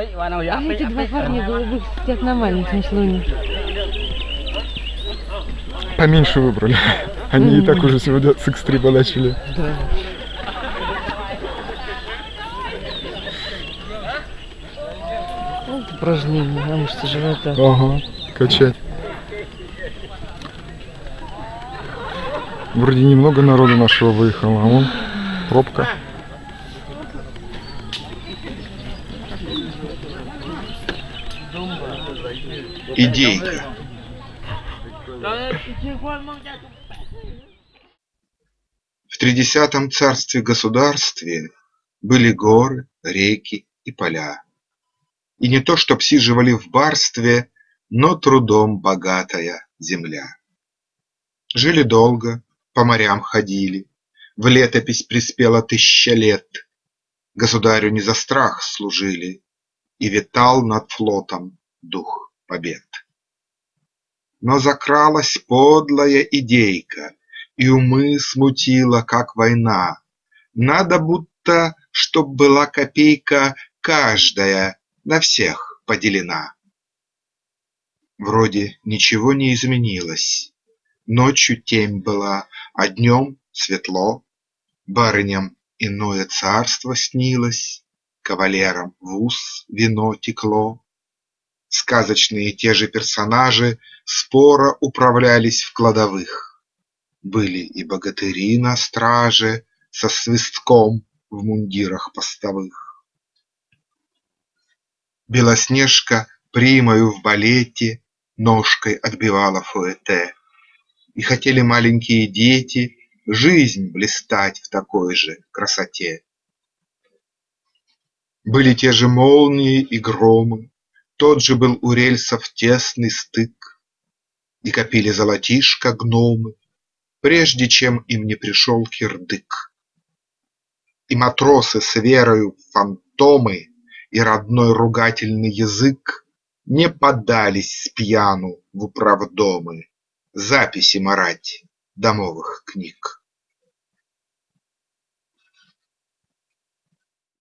А эти два парня голубых сидят на маленьком слоне. Поменьше выбрали. Они и так уже сегодня с экстрима начали. Да. Вот упражнение на мышцы живота. Ага, качать. Вроде немного народу нашего выехало, а вон пробка. Идейка. В тридесятом царстве-государстве были горы, реки и поля. И не то, чтоб сиживали в барстве, но трудом богатая земля. Жили долго, по морям ходили, в летопись приспела тысяча лет. Государю не за страх служили, и витал над флотом дух побед. Но закралась подлая идейка, и умы смутила, как война. Надо будто, чтоб была копейка каждая на всех поделена. Вроде ничего не изменилось. Ночью темь была, а днем светло. Барыням иное царство снилось, Кавалерам в ус вино текло. Сказочные те же персонажи Споро управлялись в кладовых. Были и богатыри на страже Со свистком в мундирах постовых. Белоснежка примою в балете Ножкой отбивала фуэте. И хотели маленькие дети Жизнь блистать в такой же красоте. Были те же молнии и громы, Тот же был у рельсов тесный стык, И копили золотишко гномы, Прежде чем им не пришел кирдык. И матросы с верою в фантомы И родной ругательный язык Не подались спьяну в управдомы Записи марать домовых книг.